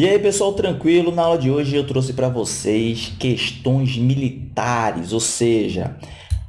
E aí, pessoal, tranquilo? Na aula de hoje eu trouxe para vocês questões militares, ou seja,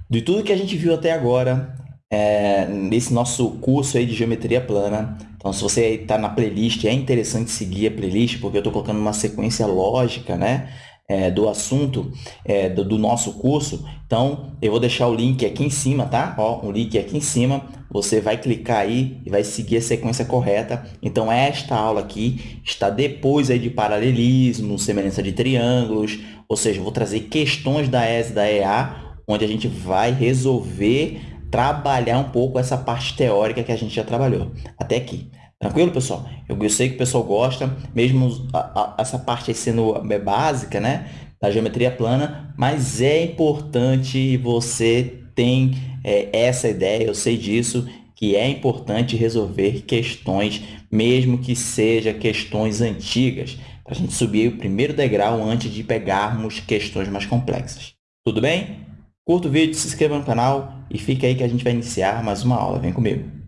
de tudo que a gente viu até agora é, nesse nosso curso aí de geometria plana. Então, se você está na playlist, é interessante seguir a playlist, porque eu estou colocando uma sequência lógica, né? É, do assunto é, do, do, nosso curso, então eu vou deixar o link aqui em cima, tá? Ó, um link aqui em cima, você vai clicar aí e vai seguir a sequência correta. Então, esta aula aqui está depois aí de paralelismo, semelhança de triângulos, ou seja, vou trazer questões da ES da EA, onde a gente vai resolver trabalhar um pouco essa parte teórica que a gente já trabalhou até aqui. Tranquilo, pessoal? Eu, sei que o pessoal gosta, mesmo a, a, essa parte aí sendo é básica, né? Da geometria plana, mas é importante você tem é, essa ideia, eu sei disso, que é importante resolver questões, mesmo que seja questões antigas, para a gente subir o primeiro degrau antes de pegarmos questões mais complexas. Tudo bem? Curta o vídeo, se inscreva no canal e fica aí que a gente vai iniciar mais uma aula. Vem comigo!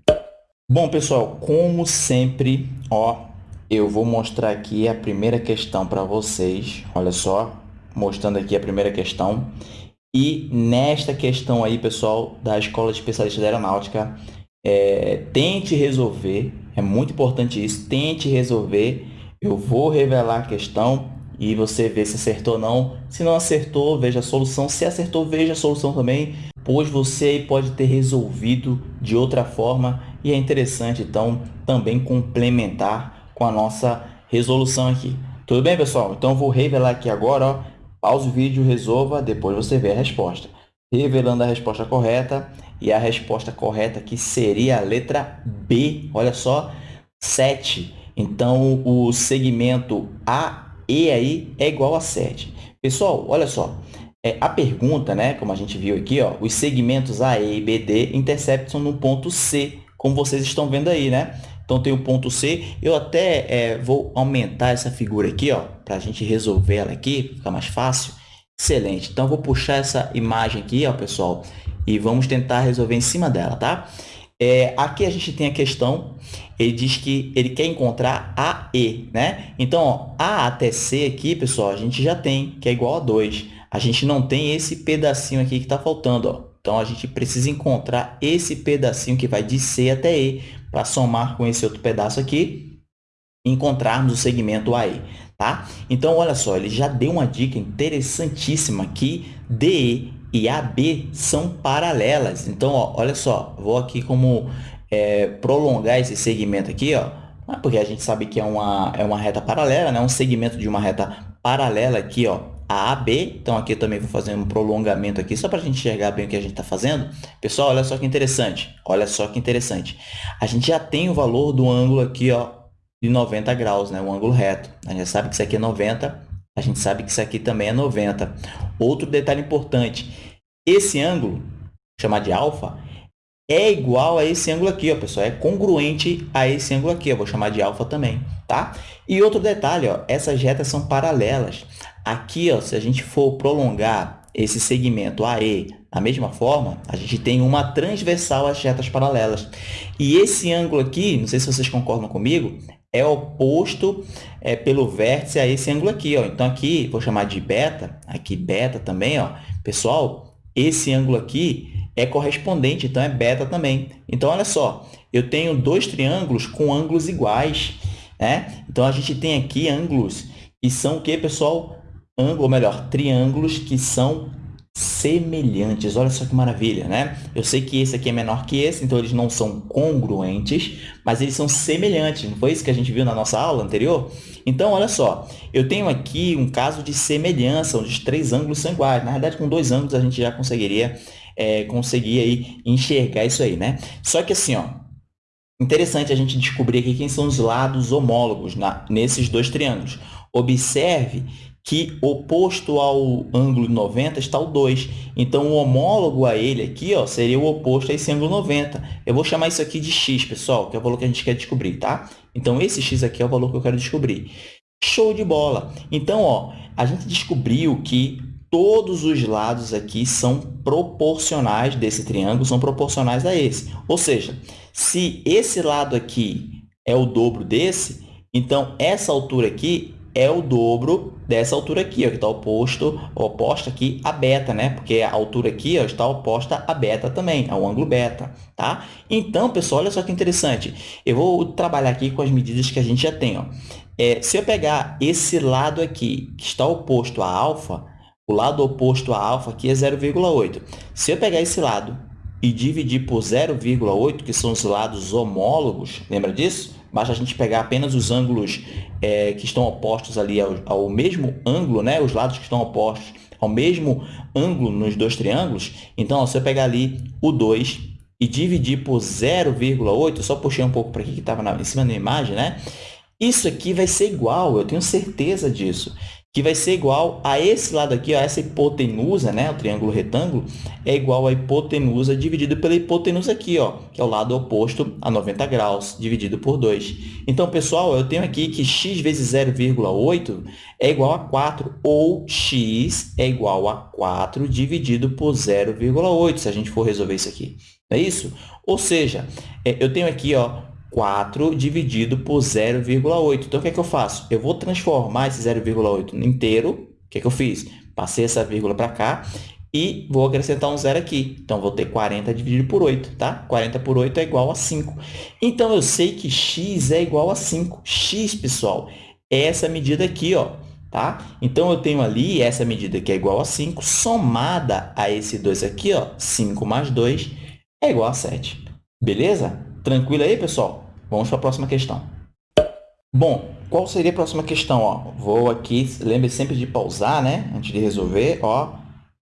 Bom, pessoal, como sempre, ó, eu vou mostrar aqui a primeira questão para vocês. Olha só, mostrando aqui a primeira questão. E nesta questão aí, pessoal, da Escola de Especialistas da Aeronáutica, é, tente resolver, é muito importante isso, tente resolver. Eu vou revelar a questão e você vê se acertou ou não. Se não acertou, veja a solução. Se acertou, veja a solução também, pois você pode ter resolvido de outra forma e é interessante, então, também complementar com a nossa resolução aqui. Tudo bem, pessoal? Então, vou revelar aqui agora, ó, pause o vídeo, resolva, depois você vê a resposta. Revelando a resposta correta, e a resposta correta aqui seria a letra B, olha só, 7. Então, o segmento AE aí é igual a 7. Pessoal, olha só, é, a pergunta, né, como a gente viu aqui, ó, os segmentos AE e BD interceptam no ponto C como vocês estão vendo aí, né? Então, tem o ponto C. Eu até é, vou aumentar essa figura aqui, ó, para a gente resolver ela aqui, ficar mais fácil. Excelente. Então, vou puxar essa imagem aqui, ó, pessoal, e vamos tentar resolver em cima dela, tá? É, aqui a gente tem a questão, ele diz que ele quer encontrar A E, né? Então, ó, A até C aqui, pessoal, a gente já tem, que é igual a 2. A gente não tem esse pedacinho aqui que está faltando, ó. Então, a gente precisa encontrar esse pedacinho que vai de C até E para somar com esse outro pedaço aqui e encontrarmos o segmento AE. Tá? Então, olha só, ele já deu uma dica interessantíssima que DE e AB são paralelas. Então, ó, olha só, vou aqui como é, prolongar esse segmento aqui, ó, porque a gente sabe que é uma, é uma reta paralela, né? um segmento de uma reta paralela aqui, ó, a AB. Então, aqui eu também vou fazer um prolongamento aqui, só para a gente enxergar bem o que a gente está fazendo. Pessoal, olha só que interessante. Olha só que interessante. A gente já tem o valor do ângulo aqui, ó, de 90 graus, né? o ângulo reto. A gente já sabe que isso aqui é 90, a gente sabe que isso aqui também é 90. Outro detalhe importante, esse ângulo, chamado de alfa, é igual a esse ângulo aqui, ó, pessoal. É congruente a esse ângulo aqui. Eu vou chamar de alfa também, tá? E outro detalhe, ó, essas retas são paralelas. Aqui, ó, se a gente for prolongar esse segmento AE da mesma forma, a gente tem uma transversal às retas paralelas. E esse ângulo aqui, não sei se vocês concordam comigo, é oposto é, pelo vértice a esse ângulo aqui. Ó. Então, aqui, vou chamar de beta, aqui beta também. Ó. Pessoal, esse ângulo aqui é correspondente, então é beta também. Então, olha só, eu tenho dois triângulos com ângulos iguais. Né? Então, a gente tem aqui ângulos que são o que, pessoal? Ou melhor, triângulos que são semelhantes. Olha só que maravilha, né? Eu sei que esse aqui é menor que esse, então eles não são congruentes, mas eles são semelhantes. Não foi isso que a gente viu na nossa aula anterior? Então, olha só, eu tenho aqui um caso de semelhança, onde os três ângulos são iguais. Na verdade, com dois ângulos a gente já conseguiria é, conseguir aí enxergar isso aí, né? Só que assim, ó, interessante a gente descobrir aqui quem são os lados homólogos na, nesses dois triângulos. Observe que oposto ao ângulo 90 está o 2. Então, o homólogo a ele aqui ó, seria o oposto a esse ângulo 90. Eu vou chamar isso aqui de x, pessoal, que é o valor que a gente quer descobrir, tá? Então, esse x aqui é o valor que eu quero descobrir. Show de bola! Então, ó, a gente descobriu que todos os lados aqui são proporcionais desse triângulo, são proporcionais a esse. Ou seja, se esse lado aqui é o dobro desse, Então, essa altura aqui é o dobro dessa altura aqui, ó, que está oposto, oposta aqui a beta, né? Porque a altura aqui ó, está oposta a beta também, ao ângulo beta, tá? Então, pessoal, olha só que interessante. Eu vou trabalhar aqui com as medidas que a gente já tem, ó. É, se eu pegar esse lado aqui, que está oposto a alfa, o lado oposto a alfa aqui é 0,8. Se eu pegar esse lado e dividir por 0,8, que são os lados homólogos, lembra disso? Basta a gente pegar apenas os ângulos é, que estão opostos ali ao, ao, mesmo ângulo, né? os lados que estão opostos ao mesmo ângulo nos dois triângulos. Então, ó, se eu pegar ali o 2 e dividir por 0,8, só puxei um pouco para aqui que estava em cima da imagem, né? Isso aqui vai ser igual, eu tenho certeza disso que vai ser igual a esse lado aqui, ó, essa hipotenusa, né, o triângulo retângulo, é igual a hipotenusa dividido pela hipotenusa aqui, ó, que é o lado oposto a 90 graus, dividido por 2. Então, pessoal, eu tenho aqui que x vezes 0,8 é igual a 4, ou x é igual a 4 dividido por 0,8, se a gente for resolver isso aqui. Não é isso? Ou seja, é, eu tenho aqui ó, 4 dividido por 0,8. Então, o que é que eu faço? Eu vou transformar esse 0,8 inteiro. O que é que eu fiz? Passei essa vírgula para cá e vou acrescentar um zero aqui. Então, vou ter 40 dividido por 8, tá? 40 por 8 é igual a 5. Então, eu sei que x é igual a 5. x, pessoal, é essa medida aqui, ó. Tá? Então, eu tenho ali essa medida que é igual a 5, somada a esse 2 aqui, ó, 5 mais 2 é igual a 7. Beleza? Tranquilo aí, pessoal? Vamos para a próxima questão. Bom, qual seria a próxima questão? Ó, vou aqui, lembre sempre de pausar, né? Antes de resolver, ó.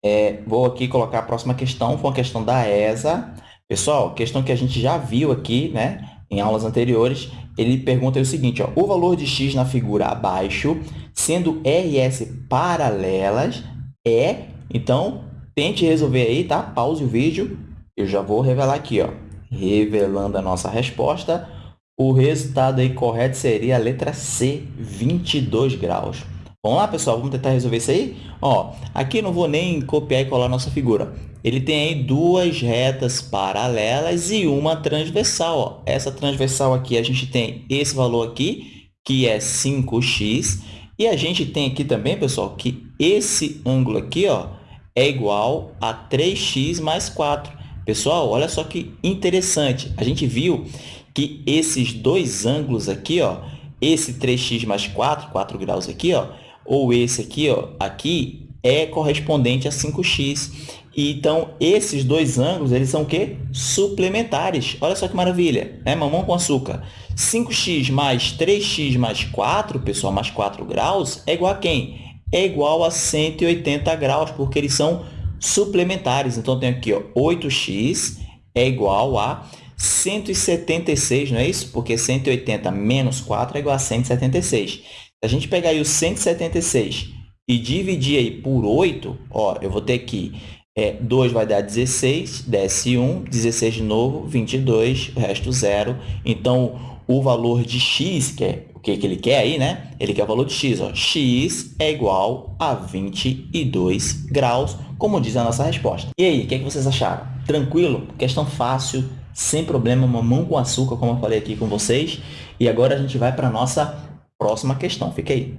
É, vou aqui colocar a próxima questão, foi uma questão da ESA. Pessoal, questão que a gente já viu aqui, né? Em aulas anteriores, ele pergunta o seguinte, ó, o valor de x na figura abaixo, sendo R e S paralelas, é... Então, tente resolver aí, tá? Pause o vídeo. Eu já vou revelar aqui, ó. Revelando a nossa resposta. O resultado aí correto seria a letra C, 22 graus. Vamos lá, pessoal? Vamos tentar resolver isso aí? Ó, aqui não vou nem copiar e colar nossa figura. Ele tem aí duas retas paralelas e uma transversal. Ó. Essa transversal aqui, a gente tem esse valor aqui, que é 5x. E a gente tem aqui também, pessoal, que esse ângulo aqui ó, é igual a 3x mais 4. Pessoal, olha só que interessante. A gente viu que esses dois ângulos aqui, ó, esse 3x mais 4, 4 graus aqui, ó, ou esse aqui, ó, aqui, é correspondente a 5x. Então, esses dois ângulos, eles são o quê? Suplementares. Olha só que maravilha, né? Mamão com açúcar. 5x mais 3x mais 4, pessoal, mais 4 graus, é igual a quem? É igual a 180 graus, porque eles são suplementares. Então, eu tenho aqui ó, 8x é igual a 176, não é isso? Porque 180 menos 4 é igual a 176. Se a gente pegar aí o 176 e dividir aí por 8, ó, eu vou ter aqui é, 2 vai dar 16, desce 1, 16 de novo, 22, o resto 0. Então, o valor de x, que é o que, que ele quer aí, né? Ele quer o valor de x. Ó. x é igual a 22 graus, como diz a nossa resposta. E aí, o que, é que vocês acharam? Tranquilo? Questão fácil, sem problema, mamão com açúcar, como eu falei aqui com vocês. E agora a gente vai para a nossa próxima questão. Fica aí.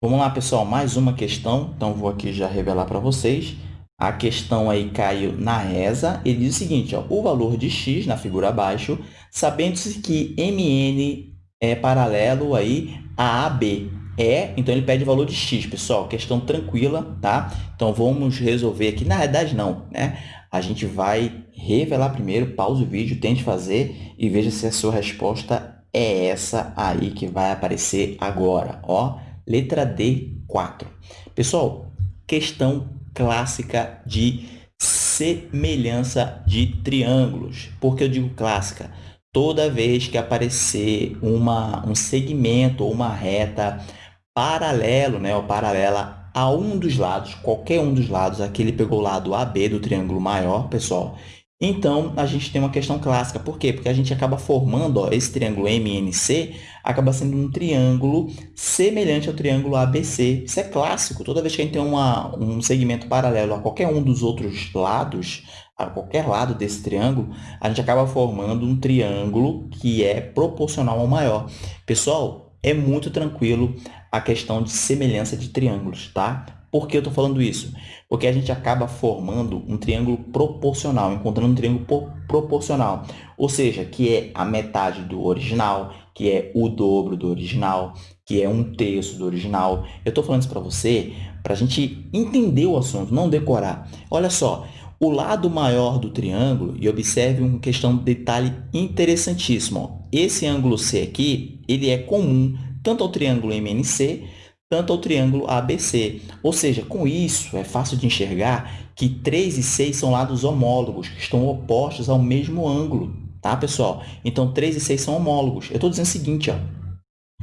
Vamos lá, pessoal, mais uma questão. Então, vou aqui já revelar para vocês. A questão aí caiu na reza. Ele diz o seguinte, ó, o valor de x na figura abaixo, sabendo-se que mn é paralelo aí a AB. É, então ele pede o valor de x, pessoal. Questão tranquila, tá? Então, vamos resolver aqui. Na verdade, não, né? A gente vai revelar primeiro, pause o vídeo, tente fazer e veja se a sua resposta é essa aí que vai aparecer agora. Ó, letra D, 4. Pessoal, questão clássica de semelhança de triângulos. Por que eu digo clássica? Toda vez que aparecer uma, um segmento ou uma reta paralelo, né, ou paralela a um dos lados, qualquer um dos lados, aqui ele pegou o lado AB do triângulo maior, pessoal, então, a gente tem uma questão clássica. Por quê? Porque a gente acaba formando, ó, esse triângulo MNC acaba sendo um triângulo semelhante ao triângulo ABC. Isso é clássico. Toda vez que a gente tem uma, um segmento paralelo a qualquer um dos outros lados, a qualquer lado desse triângulo, a gente acaba formando um triângulo que é proporcional ao maior. Pessoal, é muito tranquilo a questão de semelhança de triângulos, tá? Por que eu estou falando isso? Porque a gente acaba formando um triângulo proporcional, encontrando um triângulo proporcional, ou seja, que é a metade do original, que é o dobro do original, que é um terço do original. Eu estou falando isso para você para a gente entender o assunto, não decorar. Olha só, o lado maior do triângulo, e observe uma questão de detalhe interessantíssimo. Esse ângulo C aqui, ele é comum tanto ao triângulo MNC tanto ao triângulo ABC. Ou seja, com isso, é fácil de enxergar que 3 e 6 são lados homólogos, que estão opostos ao mesmo ângulo, tá, pessoal? Então, 3 e 6 são homólogos. Eu estou dizendo o seguinte, ó,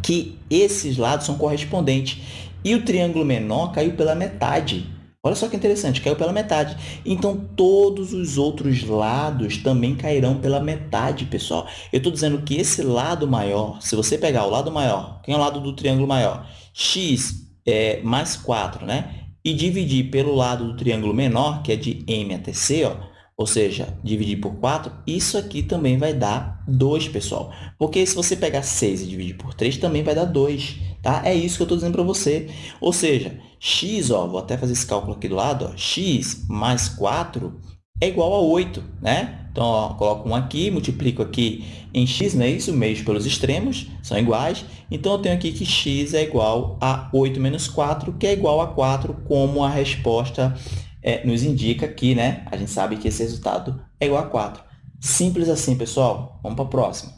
que esses lados são correspondentes. E o triângulo menor caiu pela metade. Olha só que interessante, caiu pela metade. Então, todos os outros lados também cairão pela metade, pessoal. Eu estou dizendo que esse lado maior, se você pegar o lado maior, quem é o lado do triângulo maior? x é, mais 4, né? E dividir pelo lado do triângulo menor, que é de m até c, ó, ou seja, dividir por 4, isso aqui também vai dar 2, pessoal. Porque se você pegar 6 e dividir por 3, também vai dar 2, tá? É isso que eu estou dizendo para você. Ou seja, x, ó, vou até fazer esse cálculo aqui do lado, ó, x mais 4 é igual a 8, né? Então, ó, coloco 1 aqui, multiplico aqui em x, não é isso? Meios pelos extremos são iguais. Então, eu tenho aqui que x é igual a 8 menos 4, que é igual a 4, como a resposta é, nos indica aqui, né? A gente sabe que esse resultado é igual a 4. Simples assim, pessoal. Vamos para a próxima.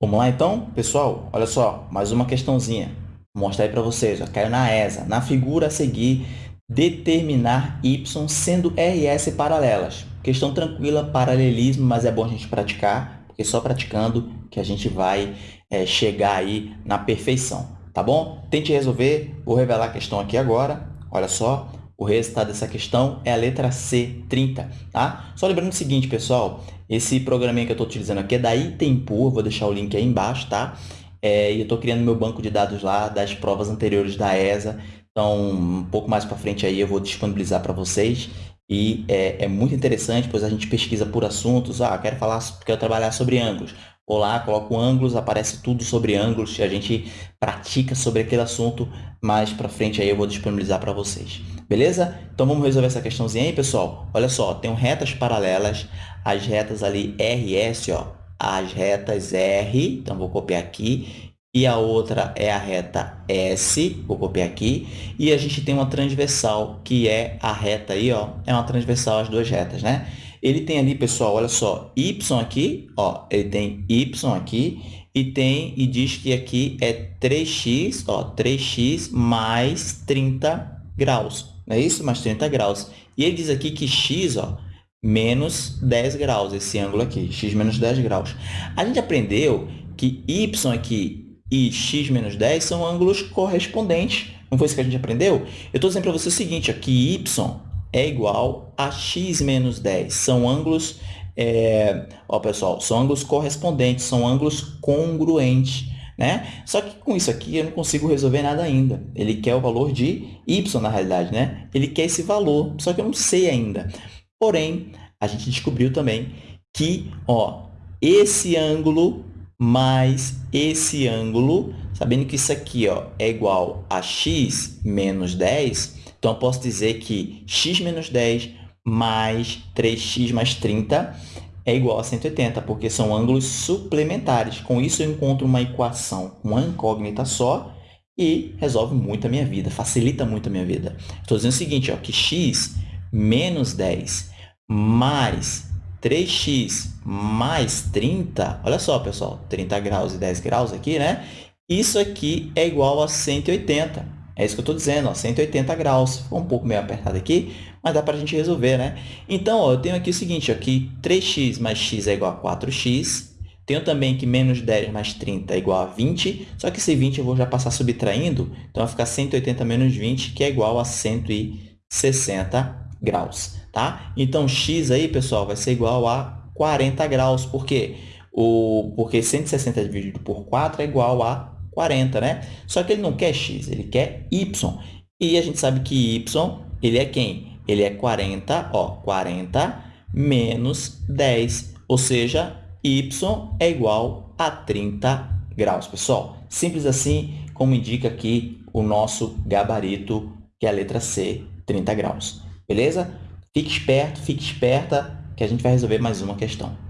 Vamos lá, então? Pessoal, olha só, mais uma questãozinha. Vou mostrar aí para vocês, ó, caiu na ESA. Na figura a seguir, determinar y sendo RS paralelas. Questão tranquila, paralelismo, mas é bom a gente praticar, porque só praticando que a gente vai é, chegar aí na perfeição, tá bom? Tente resolver, vou revelar a questão aqui agora. Olha só, o resultado dessa questão é a letra C, 30, tá? Só lembrando o seguinte, pessoal, esse programinha que eu estou utilizando aqui é da Itempur, vou deixar o link aí embaixo, tá? É, e eu estou criando meu banco de dados lá das provas anteriores da ESA. Então, um pouco mais para frente aí eu vou disponibilizar para vocês. E é, é, muito interessante, pois a gente pesquisa por assuntos. Ah, quero falar, quero trabalhar sobre ângulos. Vou lá, coloco ângulos, aparece tudo sobre ângulos e a gente pratica sobre aquele assunto. Mais para frente aí eu vou disponibilizar para vocês. Beleza? Então, vamos resolver essa questãozinha aí, pessoal? Olha só, tem retas paralelas. As retas ali RS, ó, as retas R, então vou copiar aqui, e a outra é a reta S, vou copiar aqui, e a gente tem uma transversal, que é a reta aí, ó, é uma transversal as duas retas, né? Ele tem ali, pessoal, olha só, y aqui, ó, ele tem y aqui, e tem, e diz que aqui é 3x, ó, 3x mais 30 graus, não é isso? Mais 30 graus. E ele diz aqui que x, ó, menos 10 graus, esse ângulo aqui, x menos 10 graus. A gente aprendeu que y aqui e x menos 10 são ângulos correspondentes. Não foi isso que a gente aprendeu? Eu estou dizendo para você o seguinte, ó, que y é igual a x menos 10. São ângulos, é, ó, pessoal, são ângulos correspondentes, são ângulos congruentes. Né? Só que com isso aqui eu não consigo resolver nada ainda. Ele quer o valor de y na realidade, né? Ele quer esse valor, só que eu não sei ainda. Porém, a gente descobriu também que ó, esse ângulo mais esse ângulo, sabendo que isso aqui ó, é igual a x menos 10, então eu posso dizer que x menos 10 mais 3x mais 30 é igual a 180, porque são ângulos suplementares. Com isso, eu encontro uma equação, uma incógnita só, e resolve muito a minha vida, facilita muito a minha vida. Estou dizendo o seguinte, ó, que x menos 10 mais 3x mais 30, olha só, pessoal, 30 graus e 10 graus aqui, né? Isso aqui é igual a 180. É isso que eu estou dizendo, ó, 180 graus. Ficou um pouco meio apertado aqui, mas dá para a gente resolver, né? Então, ó, eu tenho aqui o seguinte, ó, que 3x mais x é igual a 4x. Tenho também que menos 10 mais 30 é igual a 20, só que esse 20 eu vou já passar subtraindo, então vai ficar 180 menos 20, que é igual a 160 graus, tá? Então, x aí, pessoal, vai ser igual a 40 graus. Por quê? O, porque 160 dividido por 4 é igual a 40, né? Só que ele não quer x, ele quer y. E a gente sabe que y, ele é quem? Ele é 40, ó, 40 menos 10, ou seja, y é igual a 30 graus, pessoal. Simples assim, como indica aqui o nosso gabarito, que é a letra C, 30 graus. Beleza? Fique esperto, fique esperta, que a gente vai resolver mais uma questão.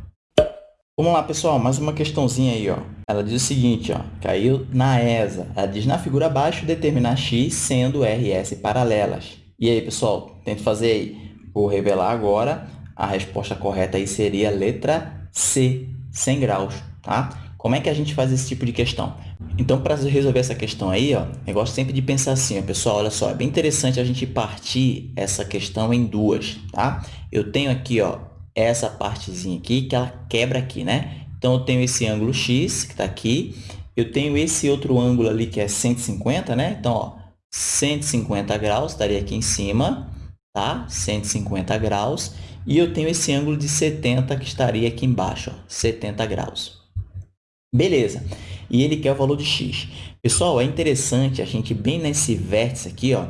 Vamos lá, pessoal, mais uma questãozinha aí, ó. Ela diz o seguinte, ó, caiu na ESA. Ela diz na figura abaixo determinar x sendo RS paralelas. E aí, pessoal, tente fazer aí. Vou revelar agora. A resposta correta aí seria letra C, 100 graus, tá? Como é que a gente faz esse tipo de questão? Então, para resolver essa questão aí, ó, eu gosto sempre de pensar assim, ó, pessoal, olha só, é bem interessante a gente partir essa questão em duas, tá? Eu tenho aqui, ó, essa partezinha aqui que ela quebra aqui, né? Então, eu tenho esse ângulo x, que está aqui, eu tenho esse outro ângulo ali que é 150, né? Então, ó, 150 graus estaria aqui em cima, tá? 150 graus. E eu tenho esse ângulo de 70 que estaria aqui embaixo, ó, 70 graus. Beleza. E ele quer o valor de x. Pessoal, é interessante a gente, bem nesse vértice aqui, ó,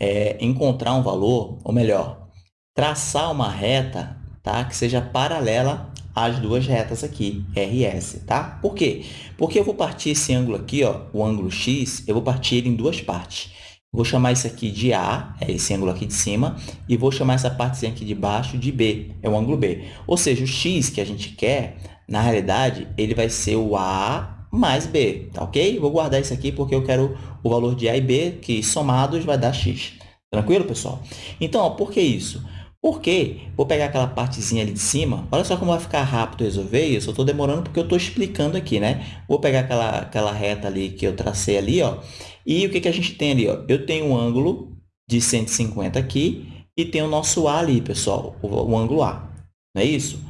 é, encontrar um valor, ou melhor, traçar uma reta tá? que seja paralela às duas retas aqui, RS. Tá? Por quê? Porque eu vou partir esse ângulo aqui, ó, o ângulo x, eu vou partir ele em duas partes. Vou chamar isso aqui de A, é esse ângulo aqui de cima, e vou chamar essa partezinha aqui de baixo de B, é o ângulo B. Ou seja, o x que a gente quer, na realidade, ele vai ser o A mais B, tá ok? Vou guardar isso aqui porque eu quero o valor de A e B, que somados vai dar x. Tranquilo, pessoal? Então, ó, por que isso? Porque vou pegar aquela partezinha ali de cima, olha só como vai ficar rápido resolver isso, eu estou demorando porque eu estou explicando aqui, né? Vou pegar aquela, aquela reta ali que eu tracei ali, ó, e o que, que a gente tem ali? Ó? Eu tenho um ângulo de 150 aqui e tem o nosso A ali, pessoal, o, o ângulo A, não é isso?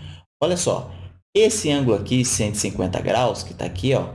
Olha só, esse ângulo aqui, 150 graus, que está aqui, ó,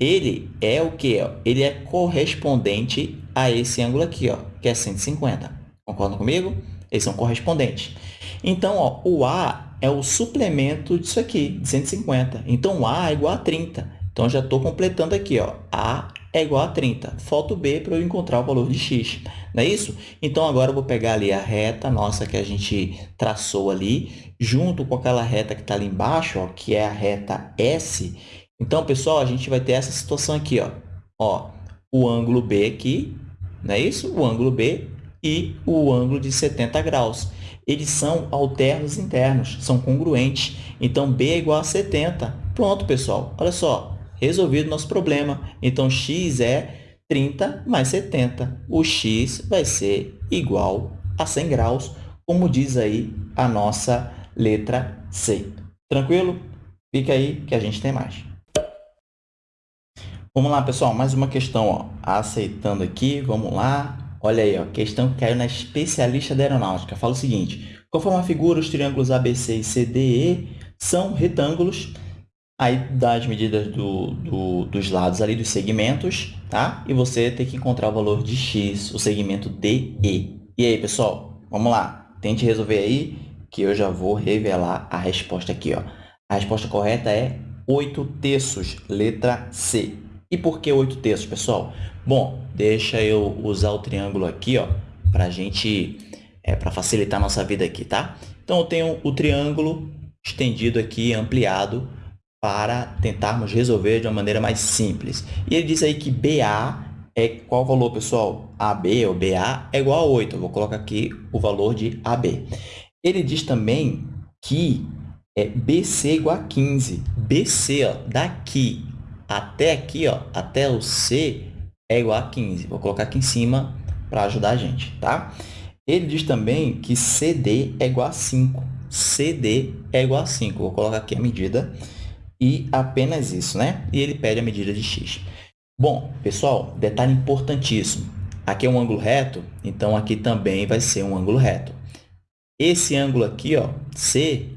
ele é o quê? Ele é correspondente a esse ângulo aqui, ó, que é 150. Concordam comigo? Eles são correspondentes. Então, ó, o A é o suplemento disso aqui, de 150. Então, A é igual a 30. Então, já estou completando aqui. Ó, A é igual a 30. Falta o B para eu encontrar o valor de x. Não é isso? Então, agora eu vou pegar ali a reta nossa que a gente traçou ali, junto com aquela reta que está ali embaixo, ó, que é a reta S. Então, pessoal, a gente vai ter essa situação aqui. Ó. Ó, o ângulo B aqui, não é isso? O ângulo B e o ângulo de 70 graus. Eles são alternos internos, são congruentes. Então, B é igual a 70. Pronto, pessoal. Olha só, resolvido nosso problema. Então, x é 30 mais 70. O x vai ser igual a 100 graus, como diz aí a nossa letra C. Tranquilo? Fica aí que a gente tem mais. Vamos lá, pessoal. Mais uma questão. Ó. Aceitando aqui, vamos lá. Olha aí, ó, questão que caiu na especialista da aeronáutica. Fala o seguinte, conforme a figura, os triângulos ABC e CDE são retângulos, aí dá as medidas do, do, dos lados ali, dos segmentos, tá? E você tem que encontrar o valor de x, o segmento DE. E aí, pessoal, vamos lá. Tente resolver aí, que eu já vou revelar a resposta aqui, ó. A resposta correta é 8 terços, letra C. E por que 8 terços, pessoal? Bom, deixa eu usar o triângulo aqui, ó, para gente, é, para facilitar a nossa vida aqui, tá? Então, eu tenho o triângulo estendido aqui, ampliado, para tentarmos resolver de uma maneira mais simples. E ele diz aí que BA é qual valor, pessoal? AB ou BA é igual a 8. Eu vou colocar aqui o valor de AB. Ele diz também que é BC igual a 15. BC, ó, daqui até aqui, ó, até o C, é igual a 15. Vou colocar aqui em cima para ajudar a gente, tá? Ele diz também que CD é igual a 5. CD é igual a 5. Vou colocar aqui a medida e apenas isso, né? E ele pede a medida de x. Bom, pessoal, detalhe importantíssimo. Aqui é um ângulo reto, então aqui também vai ser um ângulo reto. Esse ângulo aqui, ó, C,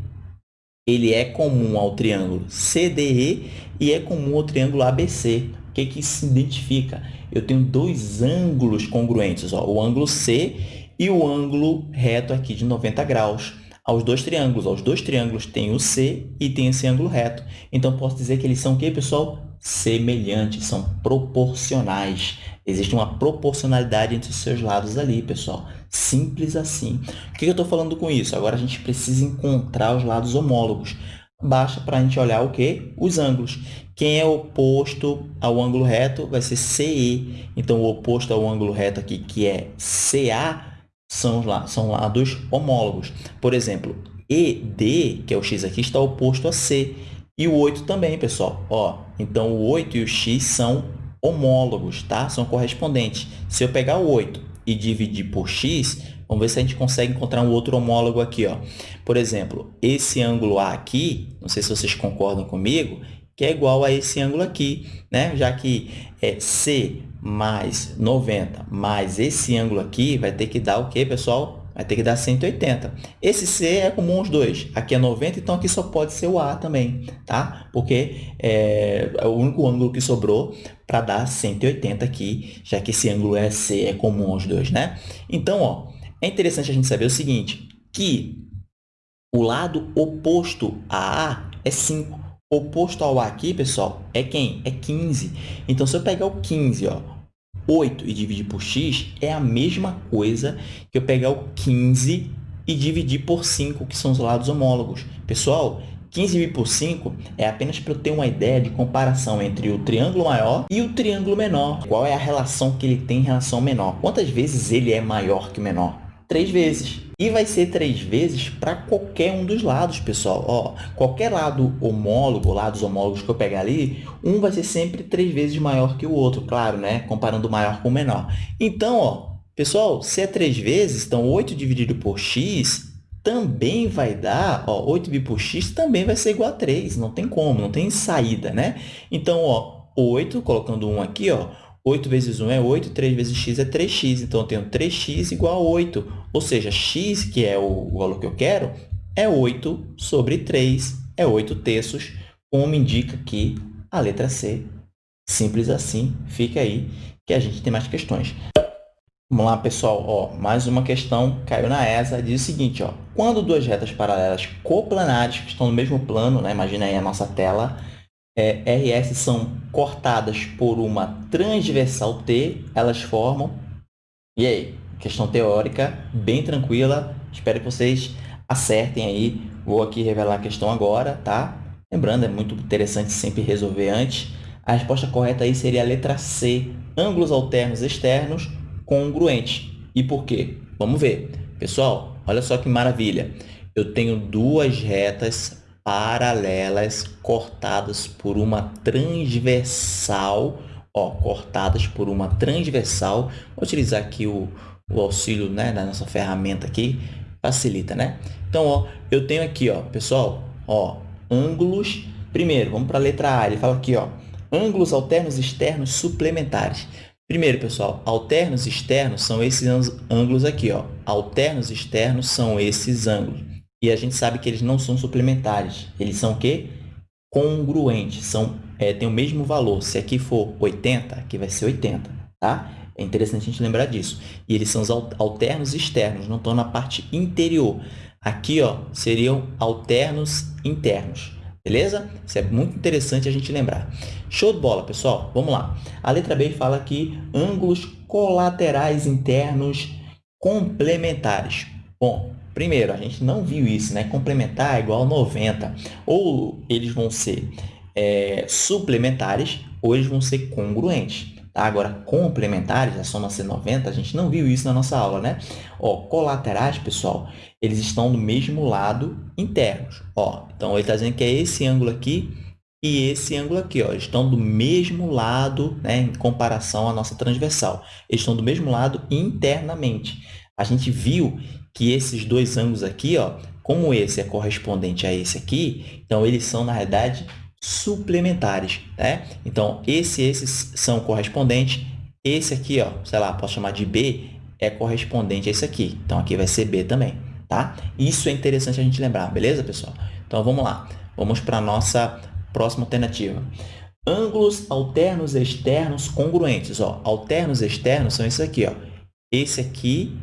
ele é comum ao triângulo CDE e é comum ao triângulo ABC. O que, que se identifica? Eu tenho dois ângulos congruentes, ó, o ângulo C e o ângulo reto aqui de 90 graus. Aos dois triângulos, os dois triângulos têm o C e tem esse ângulo reto. Então, posso dizer que eles são o quê, pessoal? Semelhantes, são proporcionais. Existe uma proporcionalidade entre os seus lados ali, pessoal. Simples assim. O que eu estou falando com isso? Agora, a gente precisa encontrar os lados homólogos. Baixa para a gente olhar o quê? Os ângulos. Quem é oposto ao ângulo reto vai ser CE. Então, o oposto ao ângulo reto aqui, que é CA, são, lá, são lados homólogos. Por exemplo, ED, que é o x aqui, está oposto a C. E o 8 também, pessoal. Ó, então, o 8 e o x são homólogos, tá? São correspondentes. Se eu pegar o 8 e dividir por x, vamos ver se a gente consegue encontrar um outro homólogo aqui. Ó. Por exemplo, esse ângulo A aqui, não sei se vocês concordam comigo, que é igual a esse ângulo aqui, né? já que é C mais 90 mais esse ângulo aqui vai ter que dar o quê, pessoal? Vai ter que dar 180. Esse C é comum aos dois. Aqui é 90, então aqui só pode ser o A também, tá? Porque é, é o único ângulo que sobrou para dar 180 aqui, já que esse ângulo é C, é comum aos dois, né? Então, ó, é interessante a gente saber o seguinte, que o lado oposto a A é 5 oposto ao A aqui, pessoal, é quem? É 15. Então, se eu pegar o 15, ó, 8 e dividir por x, é a mesma coisa que eu pegar o 15 e dividir por 5, que são os lados homólogos. Pessoal, 15 dividido por 5 é apenas para eu ter uma ideia de comparação entre o triângulo maior e o triângulo menor. Qual é a relação que ele tem em relação ao menor? Quantas vezes ele é maior que o menor? Três vezes. E vai ser três vezes para qualquer um dos lados, pessoal. Ó, qualquer lado homólogo, lados homólogos que eu pegar ali, um vai ser sempre três vezes maior que o outro, claro, né? Comparando o maior com o menor. Então, ó, pessoal, se é três vezes, então 8 dividido por x também vai dar, ó, 8 dividido por x também vai ser igual a 3. Não tem como, não tem saída, né? Então, ó, 8, colocando 1 aqui, ó, 8 vezes 1 é 8, 3 vezes x é 3x. Então, eu tenho 3x igual a 8. Ou seja, x, que é o valor que eu quero, é 8 sobre 3, é 8 terços, como indica aqui a letra C. Simples assim, fica aí que a gente tem mais questões. Vamos lá, pessoal. Ó, mais uma questão caiu na ESA. Diz o seguinte, ó, quando duas retas paralelas coplanares que estão no mesmo plano, né, imagina aí a nossa tela, é, RS são cortadas por uma transversal T, elas formam... E aí? Questão teórica, bem tranquila. Espero que vocês acertem aí. Vou aqui revelar a questão agora, tá? Lembrando, é muito interessante sempre resolver antes. A resposta correta aí seria a letra C, ângulos alternos externos congruentes. E por quê? Vamos ver. Pessoal, olha só que maravilha. Eu tenho duas retas paralelas cortadas por uma transversal, ó, cortadas por uma transversal. Vou utilizar aqui o, o auxílio né, da nossa ferramenta aqui, facilita, né? Então, ó, eu tenho aqui, ó, pessoal, ó, ângulos. Primeiro, vamos para a letra A. Ele fala aqui, ó, ângulos alternos externos suplementares. Primeiro, pessoal, alternos externos são esses ângulos aqui, ó. Alternos externos são esses ângulos. E a gente sabe que eles não são suplementares. Eles são o quê? Congruentes. São, é, tem o mesmo valor. Se aqui for 80, aqui vai ser 80. Tá? É interessante a gente lembrar disso. E eles são os alternos externos, não estão na parte interior. Aqui ó, seriam alternos internos. Beleza? Isso é muito interessante a gente lembrar. Show de bola, pessoal. Vamos lá. A letra B fala aqui ângulos colaterais internos complementares. Bom, Primeiro, a gente não viu isso, né? Complementar é igual a 90. Ou eles vão ser é, suplementares, ou eles vão ser congruentes. Tá? Agora, complementares, a soma ser 90, a gente não viu isso na nossa aula, né? Ó, colaterais, pessoal, eles estão do mesmo lado internos. Ó, então, ele está dizendo que é esse ângulo aqui e esse ângulo aqui, ó, estão do mesmo lado, né, em comparação à nossa transversal. Eles estão do mesmo lado internamente. A gente viu que esses dois ângulos aqui, ó, como esse é correspondente a esse aqui, então eles são, na realidade, suplementares. Né? Então, esse e esses são correspondentes. Esse aqui, ó, sei lá, posso chamar de B, é correspondente a esse aqui. Então, aqui vai ser B também. Tá? Isso é interessante a gente lembrar, beleza, pessoal? Então, vamos lá. Vamos para a nossa próxima alternativa. Ângulos alternos externos congruentes. Ó, alternos externos são esses aqui. Ó. Esse aqui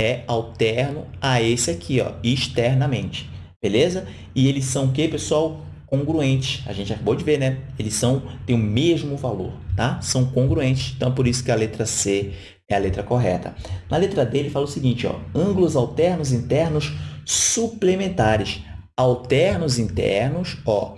é alterno a esse aqui, ó, externamente. Beleza? E eles são o quê, pessoal? Congruentes. A gente acabou de ver, né? Eles são, têm o mesmo valor, tá? São congruentes. Então, por isso que a letra C é a letra correta. Na letra D, ele fala o seguinte, ó, ângulos alternos internos suplementares. alternos internos, ó,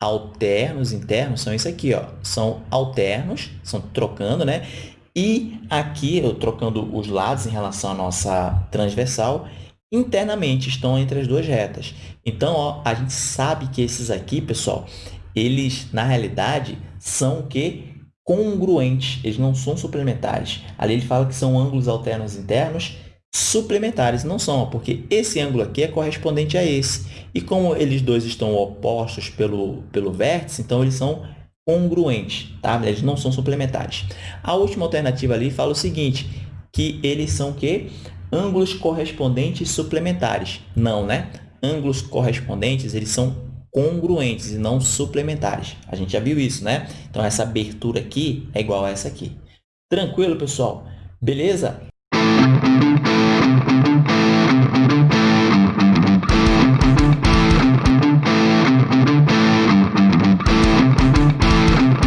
alternos internos são isso aqui, ó, são alternos, são trocando, né? E aqui, eu trocando os lados em relação à nossa transversal, internamente estão entre as duas retas. Então, ó, a gente sabe que esses aqui, pessoal, eles, na realidade, são o quê? Congruentes, eles não são suplementares. Ali ele fala que são ângulos alternos internos suplementares, não são, porque esse ângulo aqui é correspondente a esse. E como eles dois estão opostos pelo, pelo vértice, então eles são congruentes, tá? Eles não são suplementares. A última alternativa ali fala o seguinte, que eles são o quê? Ângulos correspondentes suplementares. Não, né? Ângulos correspondentes, eles são congruentes e não suplementares. A gente já viu isso, né? Então, essa abertura aqui é igual a essa aqui. Tranquilo, pessoal? Beleza?